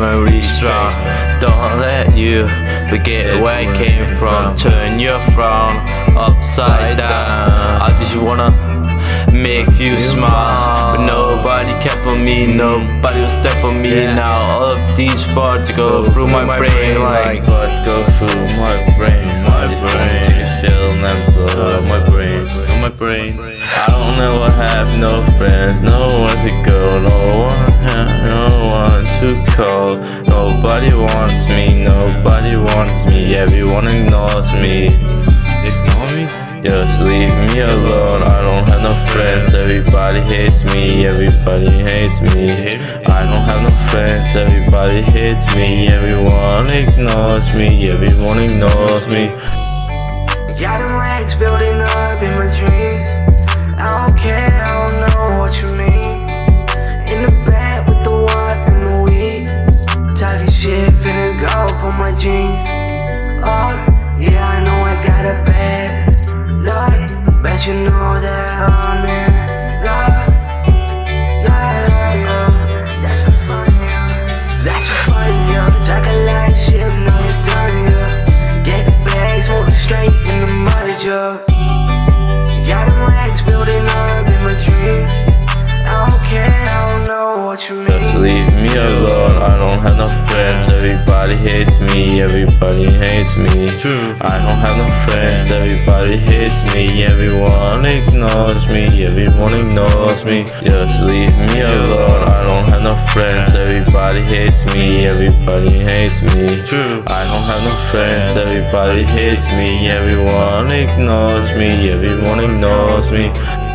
memory strong. Don't let you forget where I came from. Turn your frown upside down. I just wanna make you smile. But nobody cared for me, nobody was there for me. Now all of these thoughts go through my brain like thoughts go through my brain. My brain. Take a shell and then blow my brain. My brain. I don't ever have no friends, no one to go, no one to. Nobody wants me, nobody wants me. Everyone ignores me. Ignore me? Just leave me alone. I don't have no friends. Everybody hates me. Everybody hates me. I don't have no friends. Everybody hates me. Everyone ignores me. Everyone ignores me. Got them rags building up in my dreams. Jeans. Oh, yeah, I know I got a bad luck. Bet you know that I'm in. Yeah. That's fun. That's fun, shit, know you're done. Get the straight in the mud, yeah. Leave me alone. I don't have no friends. Everybody hates me. Everybody hates me. True. I don't have no friends. Everybody hates me. Everyone ignores me. Everyone ignores me. Just leave me alone. I don't have no friends. Everybody hates me. Everybody hates me. True. I don't have no friends. Everybody hates me. Everyone ignores me. Everyone ignores me.